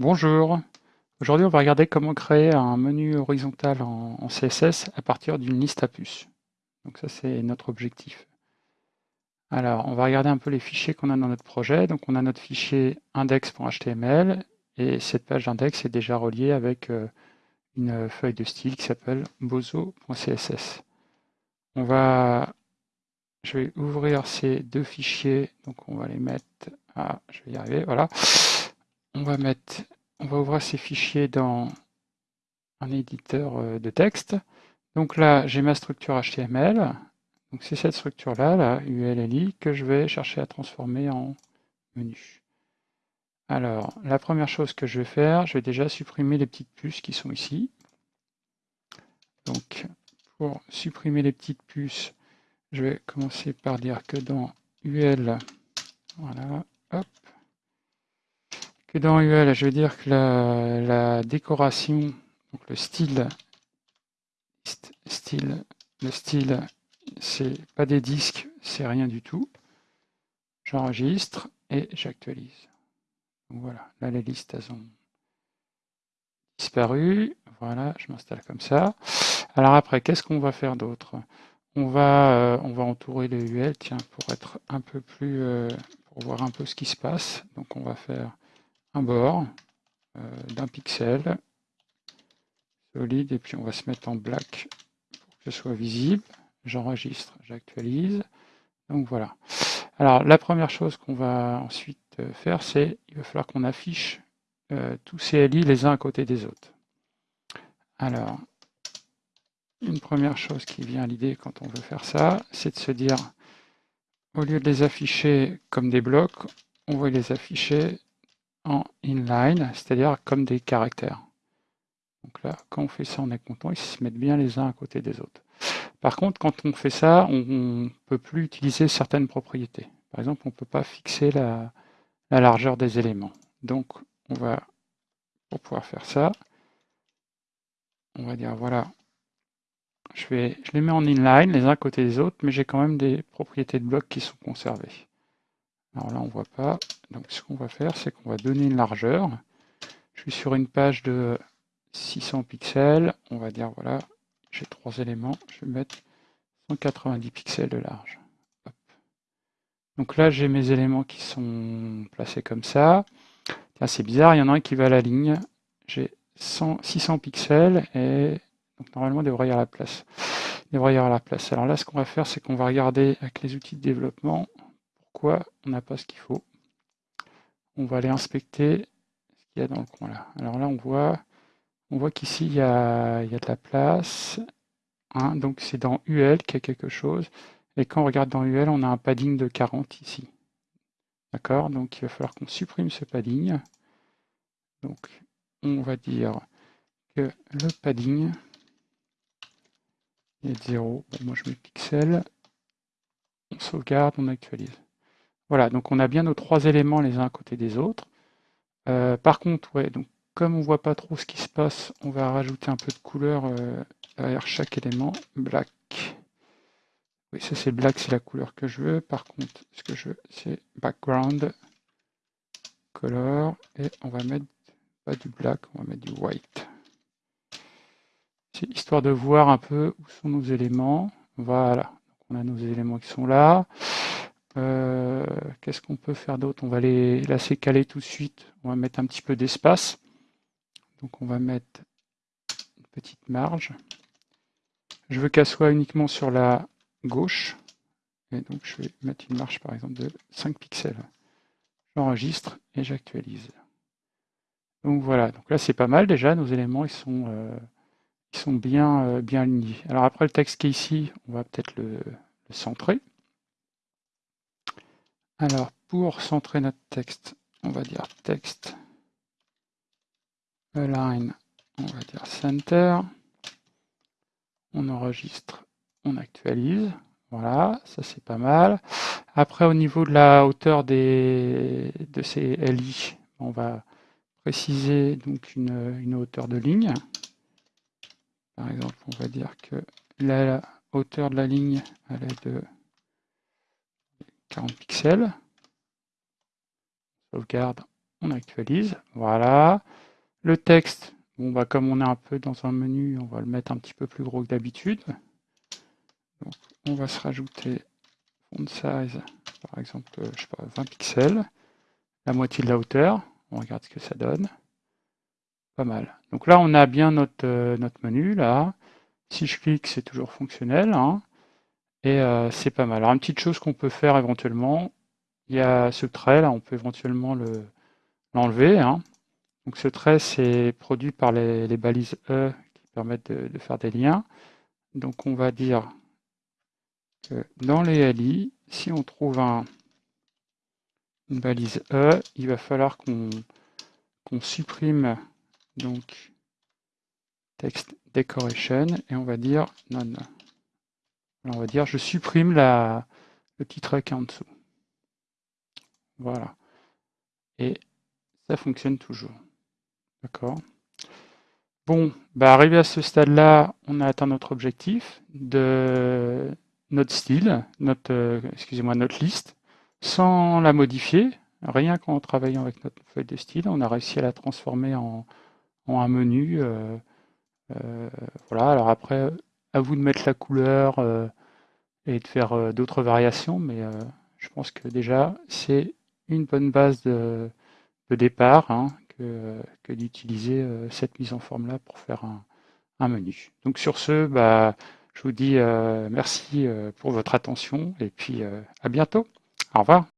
Bonjour, aujourd'hui on va regarder comment créer un menu horizontal en, CSS à partir d'une liste à puces. Donc ça c'est notre objectif. Alors on va regarder un peu les fichiers qu'on a dans notre projet. Donc on a notre fichier index.html et cette page d'index est déjà reliée avec euh, une feuille de style qui s'appelle bozo.css. On va, je vais ouvrir ces deux fichiers, donc on va les mettre, ah, je vais y arriver, voilà. On va ouvrir ces fichiers dans un éditeur euh, de texte. Donc là, j'ai ma structure HTML. Donc c'est cette structure-là, la ULLI, que je vais chercher à transformer en menu. Alors, la première chose que je vais faire, je vais déjà supprimer les petites puces qui sont ici. Donc, pour supprimer les petites puces, je vais commencer par dire que dans UL, voilà, hop, que dans UL, je vais dire que la, décoration, donc le style, style, le style, c'est pas des disques, c'est rien du tout. J'enregistre et j'actualise. Voilà, là les listes elles ont disparu. Voilà, je m'installe comme ça. Alors après, qu'est-ce qu'on va faire d'autre? On va, euh, on va entourer le UL, tiens, pour être un peu plus, euh, pour voir un peu ce qui se passe. Donc on va faire un bord euh, d'un pixel solide, et puis on va se mettre en black pour que ce soit visible. J'enregistre, j'actualise. Donc voilà. Alors la première chose qu'on va ensuite faire, c'est il va falloir qu'on affiche tous ces LI les uns à côté des autres. Alors, une première chose qui vient à l'idée quand on veut faire ça, c'est de se dire, au lieu de les afficher comme des blocs, on va les afficher en inline, c'est-à-dire comme des caractères. Donc là, quand on fait ça, on est content, ils se mettent bien les uns à côté des autres. Par contre, quand on fait ça, on ne peut plus utiliser certaines propriétés. Par exemple, on ne peut pas fixer la, la largeur des éléments. Donc, on va, pour pouvoir faire ça, on va dire, voilà, je, je les mets en inline, les uns à côté des autres, mais j'ai quand même des propriétés de blocs qui sont conservées. Alors là, on voit pas. Donc ce qu'on va faire, c'est qu'on va donner une largeur. Je suis sur une page de 600 pixels. On va dire, voilà, j'ai trois éléments. Je vais mettre 190 pixels de large. Donc là, j'ai mes éléments qui sont placés comme ça. C'est bizarre, il y en a un qui va à la ligne. J'ai 600 pixels et donc normalement, devrait. Il devrait y avoir la place. Alors là, ce qu'on va faire, c'est qu'on va regarder avec les outils de développement pourquoi on n'a pas ce qu'il faut. On va aller inspecter ce qu'il y a dans le coin là. Alors là, on voit, on voit qu'ici, il, y a, de la place. Hein. donc c'est dans UL qu'il y a quelque chose. Et quand on regarde dans UL, on a un padding de 40 ici. D'accord? Donc il va falloir qu'on supprime ce padding. Donc on va dire que le padding, il est 0. moi je mets pixel. On sauvegarde, on actualise. Voilà, donc on a bien nos trois éléments les uns à côté des autres. Euh, par contre, ouais, donc comme on ne voit pas trop ce qui se passe, on va rajouter un peu de couleur euh, derrière chaque élément. Black. Oui, ça c'est black, c'est la couleur que je veux. Par contre, ce que je veux, c'est background, color, et on va mettre pas du black, on va mettre du white histoire de voir un peu où sont nos éléments. Voilà, on a nos éléments qui sont là. Euh, qu'est-ce qu'on peut faire d'autre? On va les laisser caler tout de suite. On va mettre un petit peu d'espace. Donc on va mettre une petite marge. Je veux qu'elle soit uniquement sur la gauche. Et donc je vais mettre une marge par exemple de 5 pixels. J'enregistre et j'actualise. Donc voilà, donc là c'est pas mal déjà, nos éléments ils sont euh, ils sont bien, euh, bien alignés. Alors après le texte qui est ici, on va peut-être le, centrer. Alors pour centrer notre texte, on va dire texte align, on va dire center. On enregistre, on actualise. Voilà, ça c'est pas mal. Après au niveau de la hauteur des, de ces LI, on va préciser donc une, une hauteur de ligne. Par exemple, on va dire que la hauteur de la ligne elle est de 40 pixels. Sauvegarde, on actualise, voilà. Le texte, bon bah comme on est un peu dans un menu, on va le mettre un petit peu plus gros que d'habitude. On va se rajouter font size, par exemple, euh, je sais pas, 20 pixels, la moitié de la hauteur, on regarde ce que ça donne. Pas mal. Donc là, on a bien notre, euh, menu, là. Si je clique, c'est toujours fonctionnel. Hein. Et euh, c'est pas mal. Alors, une petite chose qu'on peut faire éventuellement, il y a ce trait, là, on peut éventuellement l'enlever. Hein. Donc ce trait, c'est produit par les, balises E qui permettent de, faire des liens. Donc on va dire dans les LI, si on trouve un, une balise E, il va falloir qu'on supprime donc text decoration et on va dire On va dire je supprime le petit est en dessous. Voilà. Et ça fonctionne toujours. D'accord Bon, bah arrivé à ce stade-là, on a atteint notre objectif de notre style, notre, euh, excusez-moi, notre liste, sans la modifier, rien qu'en travaillant avec notre feuille de style, on a réussi à la transformer en, un menu. Euh, euh, voilà, alors après, à vous de mettre la couleur et de faire d'autres variations, mais je pense que déjà, c'est une bonne base de, départ hein, que, d'utiliser cette mise en forme-là pour faire un, menu. Donc sur ce, bah, je vous dis euh, merci euh, pour votre attention et puis euh, à bientôt. Au revoir.